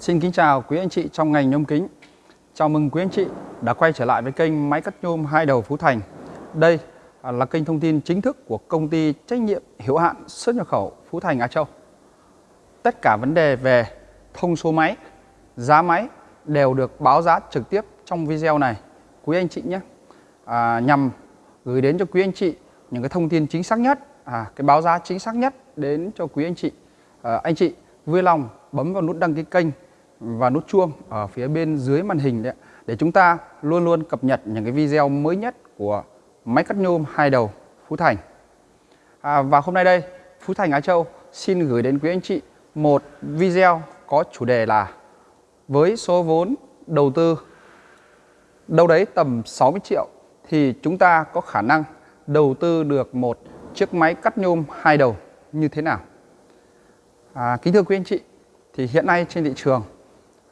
Xin kính chào quý anh chị trong ngành nhôm kính. Chào mừng quý anh chị đã quay trở lại với kênh máy cắt nhôm hai đầu Phú Thành. Đây à, là kênh thông tin chính thức của công ty trách nhiệm hữu hạn xuất nhập khẩu Phú Thành Á Châu. Tất cả vấn đề về thông số máy, giá máy đều được báo giá trực tiếp trong video này quý anh chị nhé. À, nhằm gửi đến cho quý anh chị những cái thông tin chính xác nhất, à, cái báo giá chính xác nhất đến cho quý anh chị. À, anh chị vui lòng bấm vào nút đăng ký kênh và nút chuông ở phía bên dưới màn hình đấy để chúng ta luôn luôn cập nhật những cái video mới nhất của máy cắt nhôm hai đầu Phú Thành. À, và hôm nay đây Phú Thành Á Châu xin gửi đến quý anh chị một video có chủ đề là với số vốn đầu tư đâu đấy tầm 60 triệu thì chúng ta có khả năng đầu tư được một chiếc máy cắt nhôm hai đầu như thế nào? À, kính thưa quý anh chị, thì hiện nay trên thị trường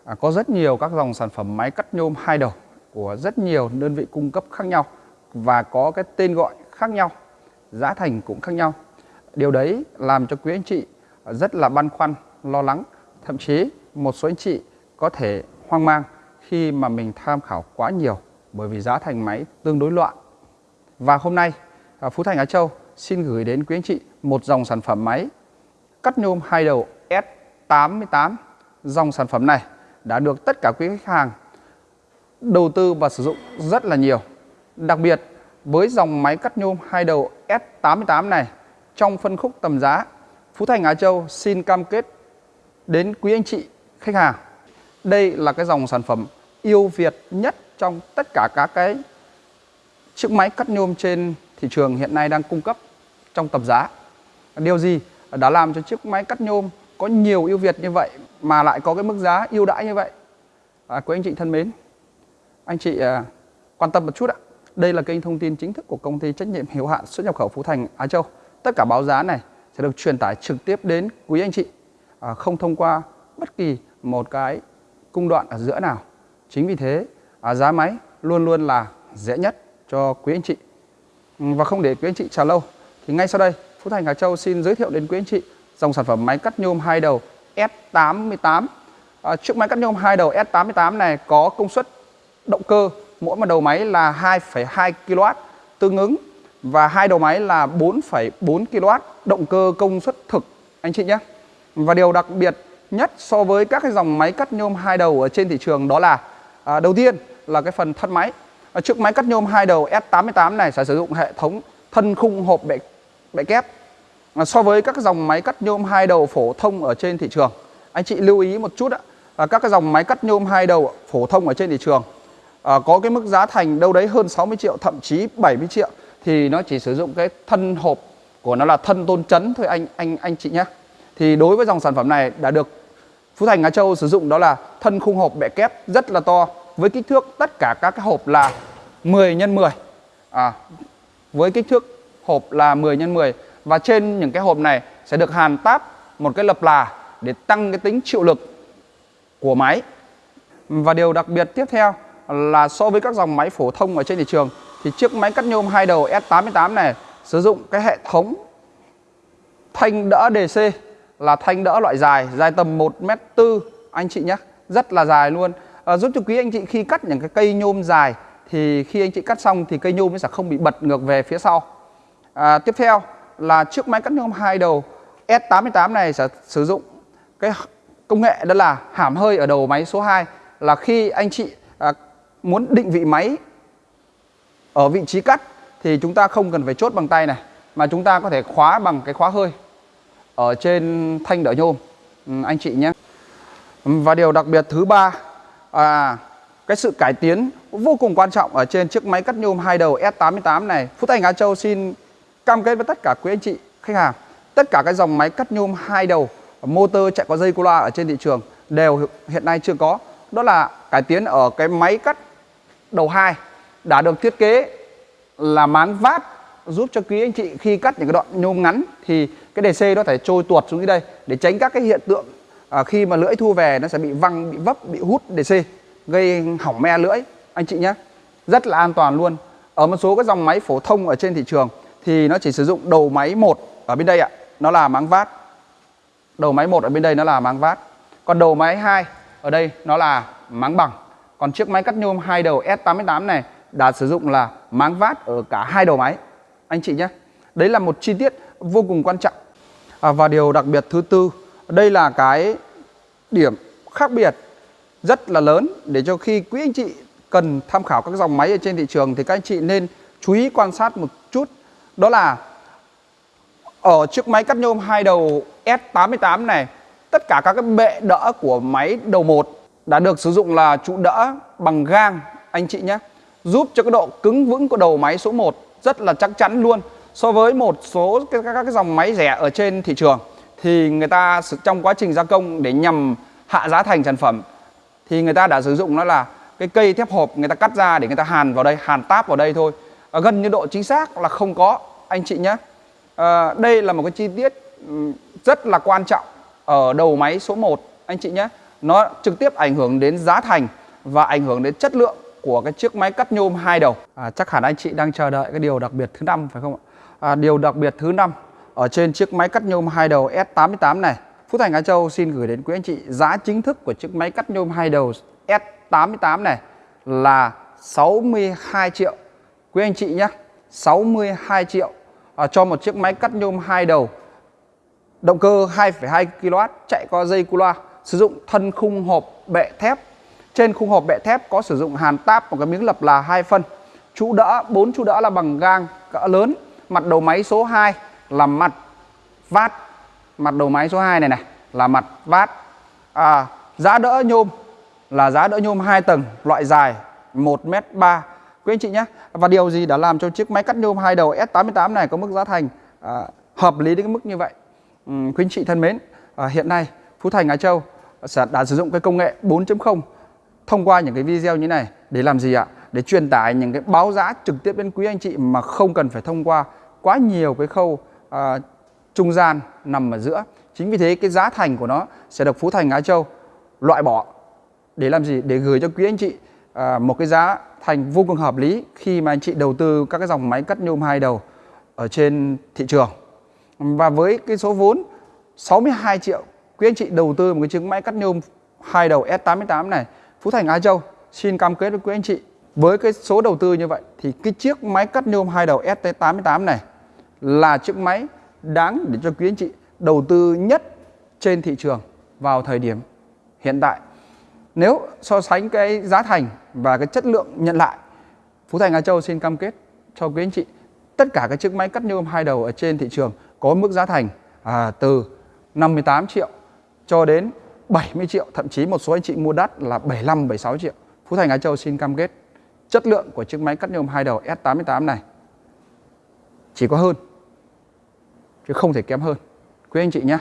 à, có rất nhiều các dòng sản phẩm máy cắt nhôm hai đầu của rất nhiều đơn vị cung cấp khác nhau và có cái tên gọi khác nhau, giá thành cũng khác nhau. Điều đấy làm cho quý anh chị rất là băn khoăn, lo lắng, thậm chí một số anh chị có thể hoang mang khi mà mình tham khảo quá nhiều bởi vì giá thành máy tương đối loạn. Và hôm nay à, Phú Thành Á Châu xin gửi đến quý anh chị một dòng sản phẩm máy cắt nhôm hai đầu S88. Dòng sản phẩm này đã được tất cả quý khách hàng đầu tư và sử dụng rất là nhiều. Đặc biệt, với dòng máy cắt nhôm hai đầu S88 này, trong phân khúc tầm giá, Phú Thành, Á Châu xin cam kết đến quý anh chị khách hàng. Đây là cái dòng sản phẩm yêu Việt nhất trong tất cả các cái chiếc máy cắt nhôm trên thị trường hiện nay đang cung cấp trong tầm giá. Điều gì đã làm cho chiếc máy cắt nhôm có nhiều ưu việt như vậy mà lại có cái mức giá ưu đãi như vậy? À, quý anh chị thân mến, anh chị à, quan tâm một chút ạ. Đây là kênh thông tin chính thức của công ty trách nhiệm hữu hạn xuất nhập khẩu Phú Thành Á Châu. Tất cả báo giá này sẽ được truyền tải trực tiếp đến quý anh chị, à, không thông qua bất kỳ một cái cung đoạn ở giữa nào. Chính vì thế, à, giá máy luôn luôn là dễ nhất cho quý anh chị. Và không để quý anh chị chờ lâu, thì ngay sau đây Phú Thành Hà Châu xin giới thiệu đến quý anh chị dòng sản phẩm máy cắt nhôm hai đầu S88. À, chiếc máy cắt nhôm hai đầu S88 này có công suất động cơ mỗi một đầu máy là 2,2 kW tương ứng và hai đầu máy là 4,4 kW động cơ công suất thực anh chị nhé. Và điều đặc biệt nhất so với các cái dòng máy cắt nhôm hai đầu ở trên thị trường đó là à, đầu tiên là cái phần thân máy. À, chiếc máy cắt nhôm hai đầu S88 này sẽ sử dụng hệ thống thân khung hộp bệ bệ kép À, so với các dòng máy cắt nhôm hai đầu phổ thông ở trên thị trường. Anh chị lưu ý một chút ạ. À, các cái dòng máy cắt nhôm hai đầu phổ thông ở trên thị trường à, có cái mức giá thành đâu đấy hơn 60 triệu thậm chí 70 triệu thì nó chỉ sử dụng cái thân hộp của nó là thân tôn chấn thôi anh anh anh chị nhé. Thì đối với dòng sản phẩm này đã được Phú Thành Á Châu sử dụng đó là thân khung hộp bẹ kép rất là to với kích thước tất cả các cái hộp là 10 x 10 à, với kích thước hộp là 10 x 10 và trên những cái hộp này sẽ được hàn táp một cái lập là để tăng cái tính chịu lực của máy. Và điều đặc biệt tiếp theo là so với các dòng máy phổ thông ở trên thị trường thì chiếc máy cắt nhôm hai đầu S88 này sử dụng cái hệ thống thanh đỡ DC là thanh đỡ loại dài, dài tầm 1m4 anh chị nhé, rất là dài luôn. À, giúp cho quý anh chị khi cắt những cái cây nhôm dài thì khi anh chị cắt xong thì cây nhôm nó sẽ không bị bật ngược về phía sau à, tiếp theo là chiếc máy cắt nhôm hai đầu S88 này sẽ sử dụng cái công nghệ đó là hàm hơi ở đầu máy số 2 là khi anh chị à, muốn định vị máy ở vị trí cắt thì chúng ta không cần phải chốt bằng tay này mà chúng ta có thể khóa bằng cái khóa hơi ở trên thanh đỡ nhôm. Ừ, anh chị nhé. Và điều đặc biệt thứ ba à, cái sự cải tiến vô cùng quan trọng ở trên chiếc máy cắt nhôm hai đầu S88 này. Phú Thành Á Châu xin cam kết với tất cả quý anh chị khách hàng. Tất cả các dòng máy cắt nhôm hai đầu motor chạy có dây cô loa ở trên thị trường đều hiện nay chưa có. Đó là cải tiến ở cái máy cắt đầu hai đã được thiết kế là máng vát giúp cho quý anh chị khi cắt những cái đoạn nhôm ngắn thì cái DC nó phải trôi tuột xuống dưới đây để tránh các cái hiện tượng à, khi mà lưỡi thu về nó sẽ bị văng bị vấp bị hút DC gây hỏng me lưỡi. Anh chị nhé rất là an toàn luôn. Ở một số cái dòng máy phổ thông ở trên thị trường thì nó chỉ sử dụng đầu máy một ở bên đây ạ nó là máng vát đầu máy một ở bên đây nó là máng vát còn đầu máy hai ở đây nó là máng bằng. Còn chiếc máy cắt nhôm hai đầu S88 này đã sử dụng là máng vát ở cả hai đầu máy. Anh chị nhé. Đấy là một chi tiết vô cùng quan trọng. À, và điều đặc biệt thứ tư, đây là cái điểm khác biệt rất là lớn để cho khi quý anh chị cần tham khảo các dòng máy ở trên thị trường thì các anh chị nên chú ý quan sát một chút. Đó là ở chiếc máy cắt nhôm hai đầu S88 này, tất cả các cái bệ đỡ của máy đầu 1 đã được sử dụng là trụ đỡ bằng gang anh chị nhé. Giúp cho cái độ cứng vững của đầu máy số 1 rất là chắc chắn luôn. So với một số các, các, cái dòng máy rẻ ở trên thị trường thì người ta trong quá trình gia công để nhằm hạ giá thành sản phẩm thì người ta đã sử dụng nó là cái cây thép hộp người ta cắt ra để người ta hàn vào đây, hàn táp vào đây thôi. À, gần như độ chính xác là không có anh chị nhé. À, đây là một cái chi tiết rất là quan trọng ở đầu máy số 1 anh chị nhé. Nó trực tiếp ảnh hưởng đến giá thành và ảnh hưởng đến chất lượng của cái chiếc máy cắt nhôm hai đầu. À, chắc hẳn anh chị đang chờ đợi cái điều đặc biệt thứ năm phải không ạ? À, điều đặc biệt thứ năm ở trên chiếc máy cắt nhôm hai đầu S88 này. Phú Thành Á Châu xin gửi đến quý anh chị giá chính thức của chiếc máy cắt nhôm hai đầu S88 này là 62 triệu. Quý anh chị nhé, 62 triệu à, cho một chiếc máy cắt nhôm hai đầu. Động cơ 2,2 kW chạy qua dây cu loa sử dụng thân khung hộp bệ thép. Trên khung hộp bệ thép có sử dụng hàn táp một cái miếng lập là hai phân. Trụ đỡ bốn trụ đỡ là bằng gang cỡ lớn. Mặt đầu máy số 2 là mặt vát. Mặt đầu máy số 2 này này là mặt vát. À, giá đỡ nhôm là giá đỡ nhôm 2 tầng loại dài 1m3 quý anh chị nhé và điều gì đã làm cho chiếc máy cắt nhôm hai đầu S88 này có mức giá thành à, hợp lý đến cái mức như vậy ừ, quý anh chị thân mến à, hiện nay Phú Thành Á Châu sẽ đã sử dụng cái công nghệ 4.0 thông qua những cái video như này để làm gì ạ? Để truyền tải những cái báo giá trực tiếp đến quý anh chị mà không cần phải thông qua quá nhiều cái khâu à, trung gian nằm ở giữa. Chính vì thế cái giá thành của nó sẽ được Phú Thành Á Châu loại bỏ để làm gì? Để gửi cho quý anh chị à, một cái giá thành vô cùng hợp lý khi mà anh chị đầu tư các cái dòng máy cắt nhôm hai đầu ở trên thị trường. Và với cái số vốn 62 triệu, quý anh chị đầu tư một cái chiếc máy cắt nhôm hai đầu S88 này, Phú Thành Á Châu xin cam kết với quý anh chị với cái số đầu tư như vậy thì cái chiếc máy cắt nhôm hai đầu ST88 này là chiếc máy đáng để cho quý anh chị đầu tư nhất trên thị trường vào thời điểm hiện tại. Nếu so sánh cái giá thành và cái chất lượng nhận lại, Phú Thành Á Châu xin cam kết cho quý anh chị tất cả các chiếc máy cắt nhôm hai đầu ở trên thị trường có mức giá thành à, từ 58 triệu cho đến 70 triệu, thậm chí một số anh chị mua đắt là 75 76 triệu. Phú Thành Á Châu xin cam kết chất lượng của chiếc máy cắt nhôm hai đầu S88 này chỉ có hơn chứ không thể kém hơn. Quý anh chị nhé.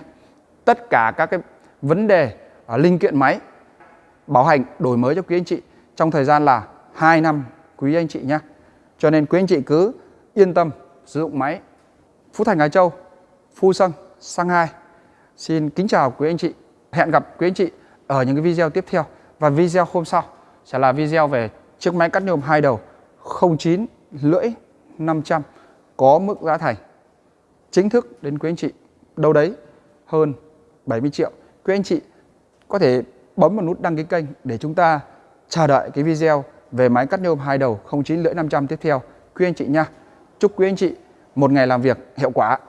Tất cả các cái vấn đề ở linh kiện máy bảo hành đổi mới cho quý anh chị trong thời gian là 2 năm quý anh chị nhé. Cho nên quý anh chị cứ yên tâm sử dụng máy Phú Thành Hải Châu, Phu Sơn Sang Hai Xin kính chào quý anh chị. Hẹn gặp quý anh chị ở những cái video tiếp theo. Và video hôm sau sẽ là video về chiếc máy cắt nhôm hai đầu 09 lưỡi 500 có mức giá thành chính thức đến quý anh chị đâu đấy hơn 70 triệu. Quý anh chị có thể bấm vào nút đăng ký kênh để chúng ta chờ đợi cái video về máy cắt nhôm hai đầu 09 lưỡi 500 tiếp theo quý anh chị nha. Chúc quý anh chị một ngày làm việc hiệu quả.